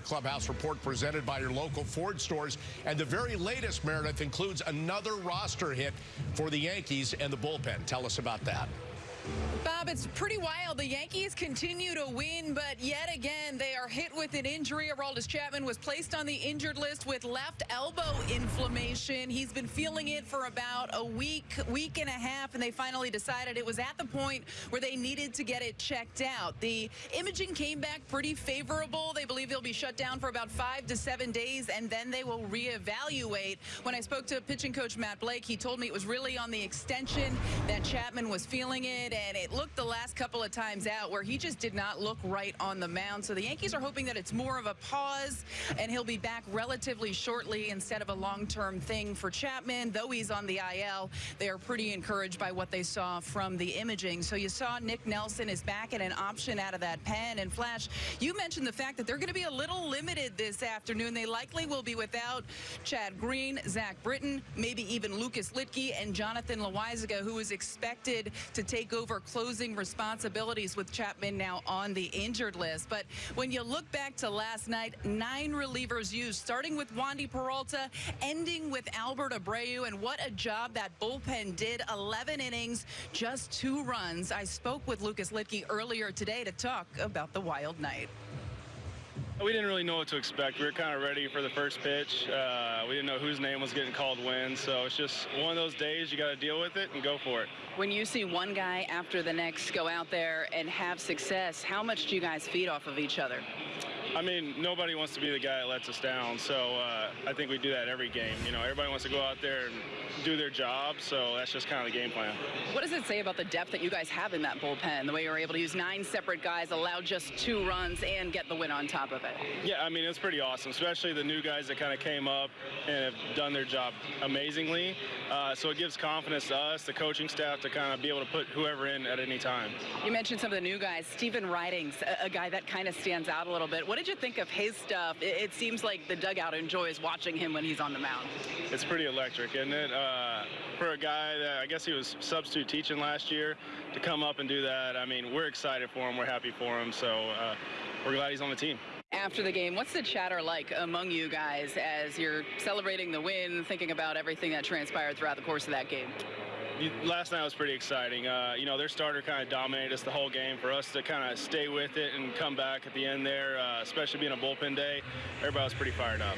Clubhouse Report presented by your local Ford stores. And the very latest, Meredith, includes another roster hit for the Yankees and the bullpen. Tell us about that. Bob, it's pretty wild. The Yankees continue to win, but yet again, they are hit with an injury. Aroldis Chapman was placed on the injured list with left elbow inflammation. He's been feeling it for about a week, week and a half, and they finally decided it was at the point where they needed to get it checked out. The imaging came back pretty favorable. They believe he'll be shut down for about five to seven days, and then they will reevaluate. When I spoke to pitching coach Matt Blake, he told me it was really on the extension that Chapman was feeling it, and it looked the last couple of times out where he just did not look right on the mound. So the Yankees are hoping that it's more of a pause and he'll be back relatively shortly instead of a long-term thing for Chapman. Though he's on the IL, they are pretty encouraged by what they saw from the imaging. So you saw Nick Nelson is back at an option out of that pen. And Flash, you mentioned the fact that they're going to be a little limited this afternoon. They likely will be without Chad Green, Zach Britton, maybe even Lucas Luetge and Jonathan Loaisiga, who is expected to take over over closing responsibilities with Chapman now on the injured list. But when you look back to last night, nine relievers used, starting with Wandy Peralta, ending with Albert Abreu, and what a job that bullpen did. 11 innings, just two runs. I spoke with Lucas Luetge earlier today to talk about the wild night. We didn't really know what to expect. We were kind of ready for the first pitch. Uh, we didn't know whose name was getting called when, so it's just one of those days you got to deal with it and go for it. When you see one guy after the next go out there and have success, how much do you guys feed off of each other? I mean, nobody wants to be the guy that lets us down. So uh, I think we do that every game. You know, everybody wants to go out there and do their job. So that's just kind of the game plan. What does it say about the depth that you guys have in that bullpen? The way you were able to use nine separate guys, allow just two runs, and get the win on top of it. Yeah, I mean, it's pretty awesome, especially the new guys that kind of came up and have done their job amazingly. Uh, so it gives confidence to us, the coaching staff, to kind of be able to put whoever in at any time. You mentioned some of the new guys. Stephen Ridings, a, a guy that kind of stands out a little bit. What did you think of his stuff? It, it, seems like the dugout enjoys watching him when he's on the mound. It's pretty electric, isn't it? Uh, for a guy that I guess he was substitute teaching last year to come up and do that, I mean, we're excited for him. We're happy for him. So uh, we're glad he's on the team. After the game, what's the chatter like among you guys as you're celebrating the win, thinking about everything that transpired throughout the course of that game? Last night was pretty exciting. Uh, you know, their starter kind of dominated us the whole game. For us to kind of stay with it and come back at the end there, uh, especially being a bullpen day, everybody was pretty fired up.